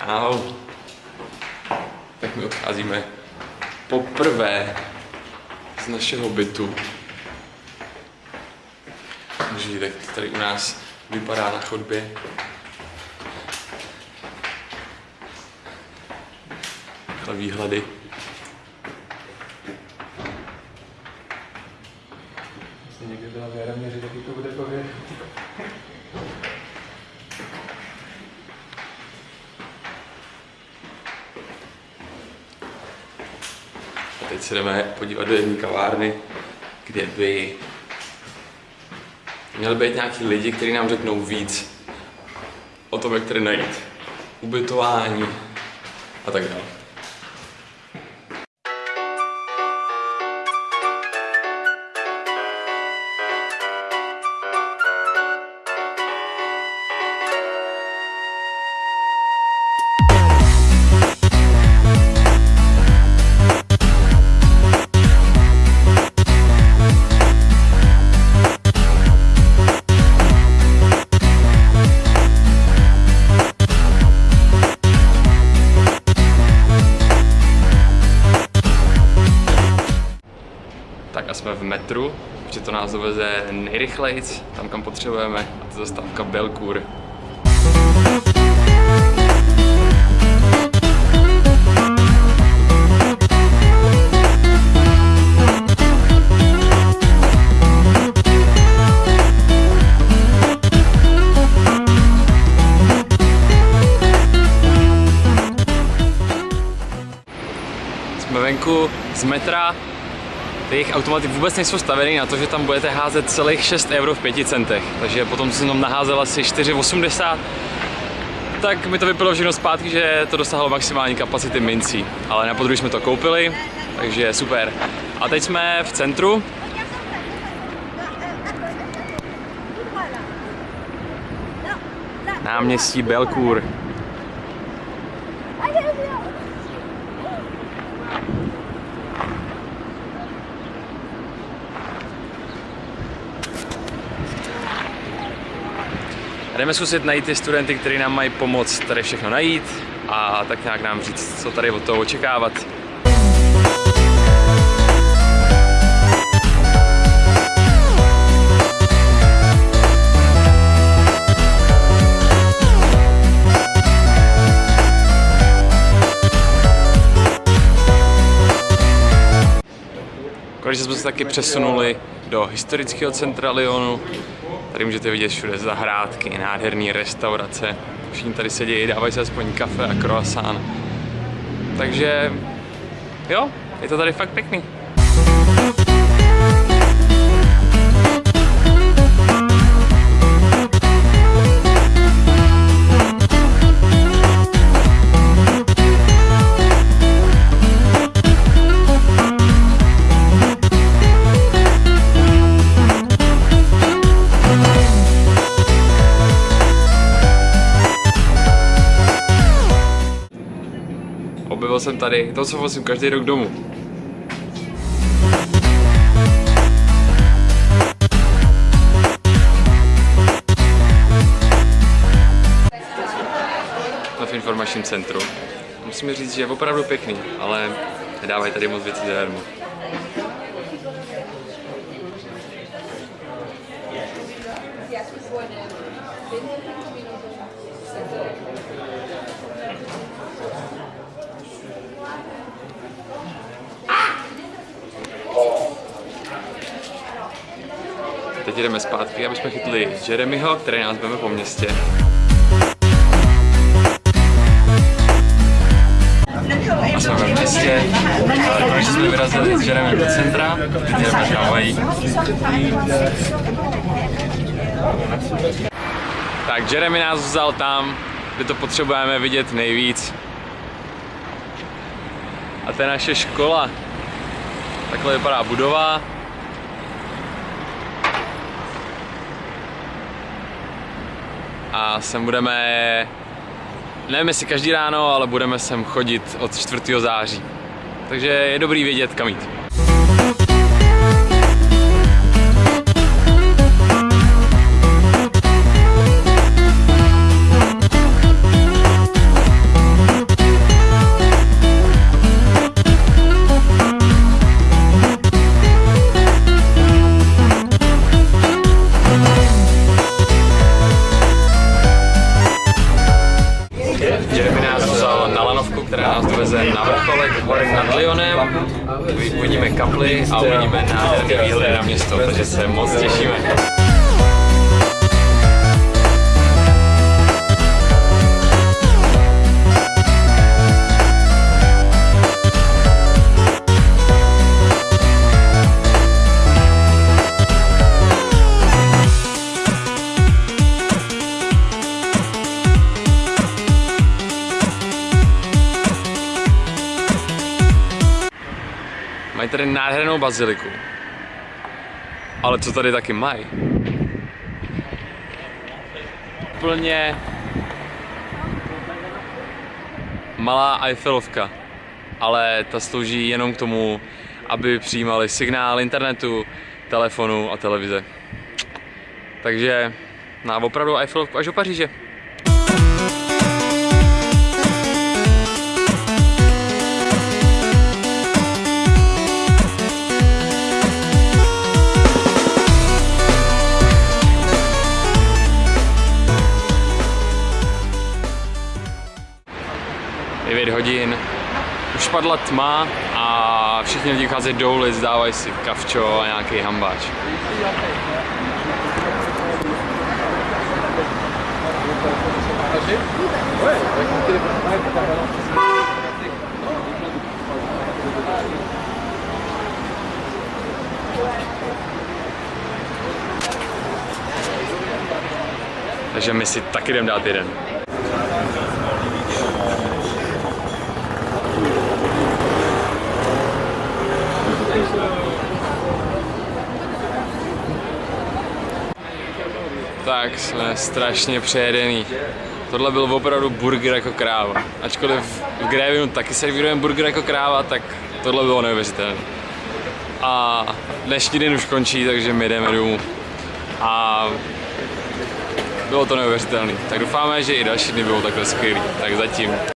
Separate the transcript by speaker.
Speaker 1: Čau. Tak my odcházíme poprvé z našeho bytu. Můžete to tady u nás vypadá na chodbě. Takhle výhledy.
Speaker 2: Jestli někdy byla v Jaroměři, taky to bude povědět.
Speaker 1: A teď se jdeme podívat do jedné kavárny, kde by měli být nějaký lidi, kteří nám řeknou víc o tom, jak tady najít ubytování a tak dále. A jsme v metru, že to nás doveze nejrychlejc, tam kam potřebujeme, a to je zastávka Belkur. Jsme venku z metra, ty jejich automaty vůbec nejsou stavěny na to, že tam budete házet celých 6 euro v 5 centech. Takže potom, co jsem tam naházel asi 4,80, tak mi to vypadalo všechno zpátky, že to dosáhlo maximální kapacity mincí. Ale na podruhé jsme to koupili, takže super. A teď jsme v centru. Náměstí Belcour. Jdeme zkusit najít ty studenty, kteří nám mají pomoct tady všechno najít a tak nějak nám říct, co tady od toho očekávat. Konečně jsme se taky přesunuli do historického centra Lyonu. Tady můžete vidět všude zahrádky, nádherné restaurace. Všichni tady sedí, dávají si aspoň kafe a croissant. Takže jo, je to tady fakt pěkný. Objevil jsem tady to, co vozím každý rok domů. V informačním centru. Musím říct, že je opravdu pěkný, ale nedávají tady moc věcí zadarmo. Teď jdeme zpátky, aby jsme chytli Jeremyho, který nás veme po městě. A jsme ve městě. A Konečně jsme vyrazili s Jeremym do centra. Teď jdeme na Hawaii. Tak Jeremy nás vzal tam, kde to potřebujeme vidět nejvíc. A to je naše škola. Takhle vypadá budova. A sem budeme, nevím jestli každý ráno, ale budeme sem chodit od 4. září. Takže je dobrý vědět, kam jít. Lyonem, uvidíme kaply a uvidíme nádherný výhled na město, takže se moc těšíme. Tady nádhernou baziliku. Ale co tady taky mají? Úplně malá Eiffelovka, ale ta slouží jenom k tomu, aby přijímali signál internetu, telefonu a televize. Takže na opravdu Eiffelovku až do Paříže. Devět hodin, už padla tma a všichni lidi vycházejí do ulic, dávají si kavčo a nějaký hambáč. Takže my si taky jdem dát jeden. Tak jsme strašně přejedený. Tohle byl opravdu burger jako kráva. Ačkoliv v Grévinu taky servírujeme burger jako kráva, tak tohle bylo neuvěřitelné. A dnešní den už končí, takže my jdeme domů. A bylo to neuvěřitelné. Tak doufáme, že i další dny budou takhle skvělý. Tak zatím.